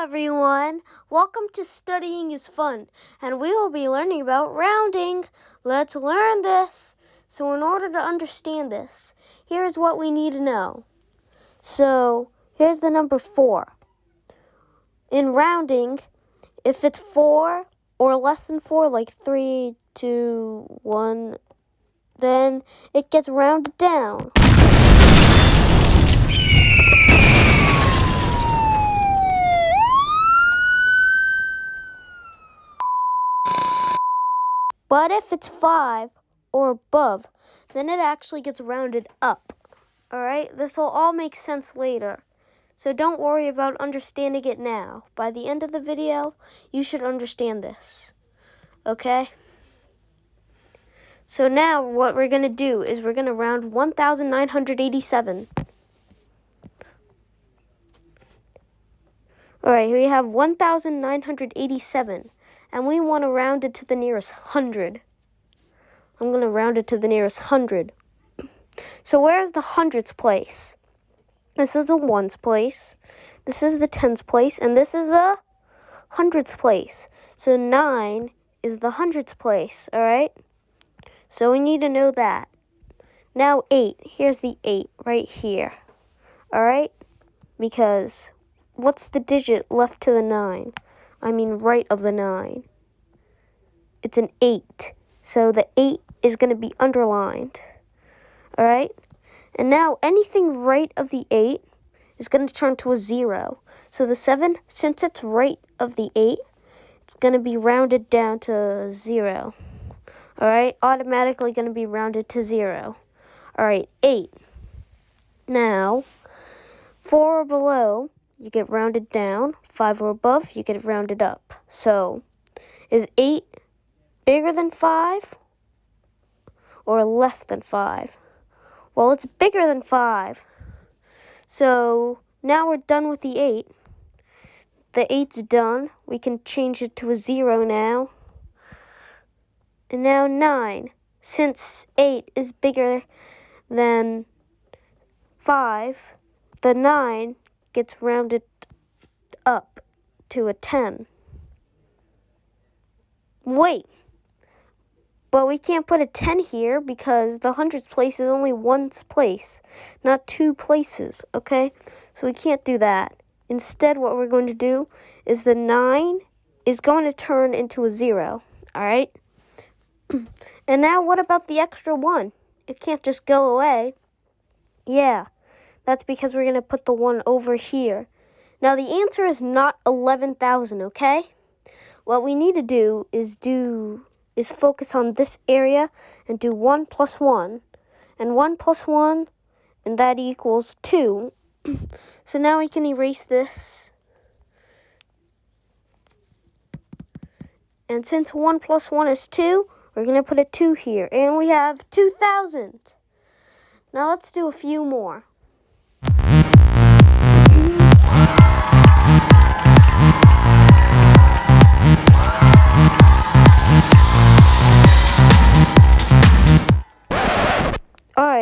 everyone. Welcome to Studying is Fun, and we will be learning about rounding. Let's learn this. So, in order to understand this, here's what we need to know. So, here's the number 4. In rounding, if it's 4 or less than 4, like three, two, one, then it gets rounded down. But if it's 5 or above, then it actually gets rounded up. Alright, this will all make sense later. So don't worry about understanding it now. By the end of the video, you should understand this. Okay? So now what we're going to do is we're going to round 1,987. Alright, here we have 1,987 and we want to round it to the nearest hundred. I'm going to round it to the nearest hundred. So where's the hundreds place? This is the ones place. This is the tens place. And this is the hundreds place. So 9 is the hundreds place, all right? So we need to know that. Now 8. Here's the 8 right here. All right? Because what's the digit left to the 9? I mean right of the 9. It's an 8. So the 8 is going to be underlined. Alright? And now anything right of the 8 is going to turn to a 0. So the 7, since it's right of the 8, it's going to be rounded down to 0. Alright? Automatically going to be rounded to 0. Alright, 8. Now, 4 or below you get rounded down. 5 or above, you get rounded up. So, is 8 bigger than 5 or less than 5? Well, it's bigger than 5. So, now we're done with the 8. The 8's done. We can change it to a 0 now. And now 9. Since 8 is bigger than 5, the 9 gets rounded up to a 10. Wait, but we can't put a 10 here because the hundreds place is only one place, not two places, okay? So we can't do that. Instead, what we're going to do is the 9 is going to turn into a 0, all right? and now what about the extra 1? It can't just go away. Yeah, that's because we're going to put the 1 over here. Now, the answer is not 11,000, okay? What we need to do is do is focus on this area and do 1 plus 1. And 1 plus 1, and that equals 2. so now we can erase this. And since 1 plus 1 is 2, we're going to put a 2 here. And we have 2,000. Now let's do a few more.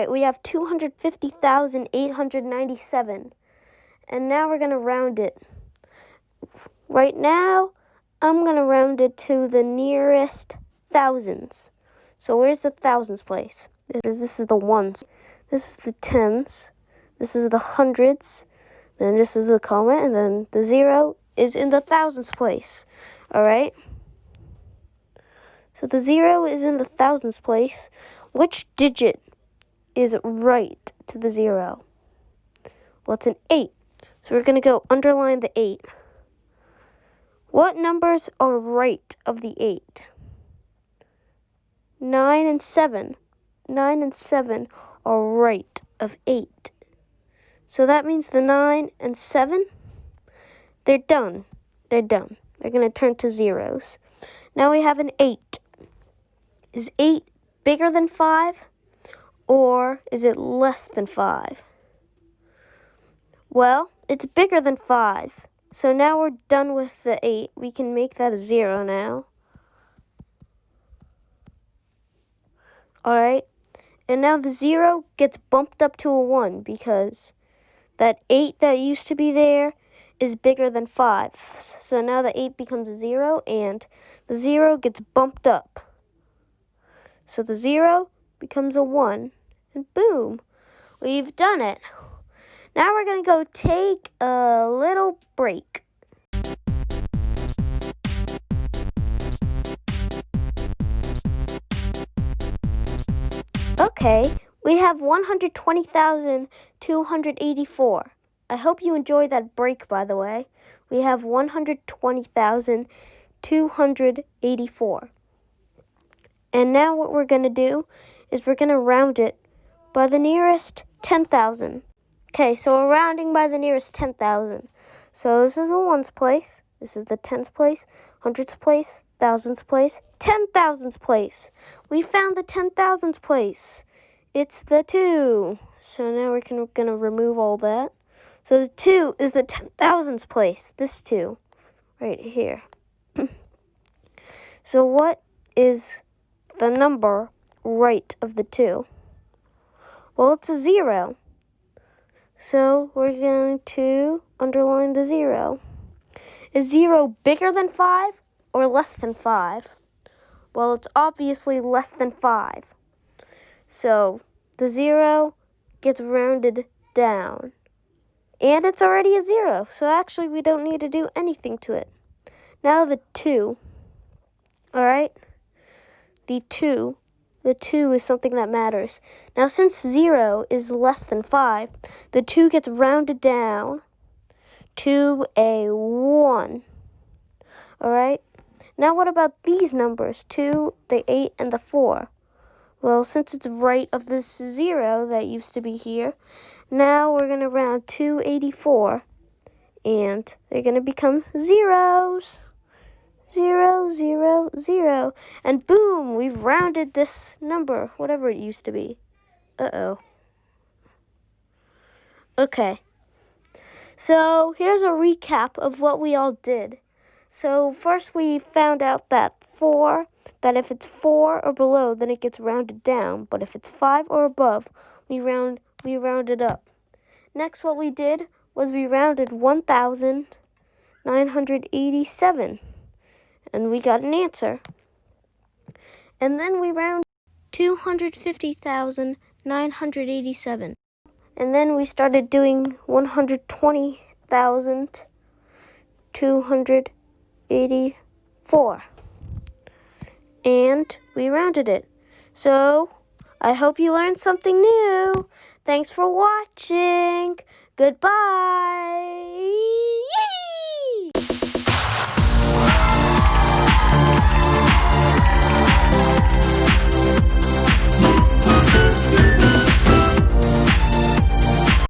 We have 250,897. And now we're going to round it. Right now, I'm going to round it to the nearest thousands. So where's the thousands place? This is the ones. This is the tens. This is the hundreds. Then this is the comma. And then the zero is in the thousands place. Alright? So the zero is in the thousands place. Which digit is right to the zero? Well, it's an 8. So we're going to go underline the 8. What numbers are right of the 8? 9 and 7. 9 and 7 are right of 8. So that means the 9 and 7, they're done. They're done. They're going to turn to zeros. Now we have an 8. Is 8 bigger than 5? Or is it less than 5? Well, it's bigger than 5. So now we're done with the 8. We can make that a 0 now. Alright. And now the 0 gets bumped up to a 1 because that 8 that used to be there is bigger than 5. So now the 8 becomes a 0, and the 0 gets bumped up. So the 0 becomes a 1, and boom, we've done it. Now we're going to go take a little break. Okay, we have 120,284. I hope you enjoyed that break, by the way. We have 120,284. And now what we're going to do is we're going to round it by the nearest 10,000. Okay, so we're rounding by the nearest 10,000. So this is the ones place, this is the tens place, hundreds place, thousands place, ten thousands place. We found the ten thousands place. It's the two. So now we're gonna, gonna remove all that. So the two is the ten thousands place. This two, right here. so what is the number right of the two? Well, it's a zero. So we're going to underline the zero. Is zero bigger than five or less than five? Well, it's obviously less than five. So the zero gets rounded down. And it's already a zero, so actually we don't need to do anything to it. Now the two, all right? The two, the two is something that matters. Now since zero is less than five, the two gets rounded down to a one, all right? Now what about these numbers, two, the eight, and the four? Well, since it's right of this zero that used to be here, now we're going to round 284, and they're going to become zeros. Zero, zero, zero. And boom, we've rounded this number, whatever it used to be. Uh-oh. Okay. So here's a recap of what we all did. So first we found out that 4, that if it's 4 or below, then it gets rounded down. But if it's 5 or above, we round we round it up. Next what we did was we rounded 1,987. And we got an answer. And then we round 250,987. And then we started doing 120,284 and we rounded it. So, I hope you learned something new. Thanks for watching. Goodbye.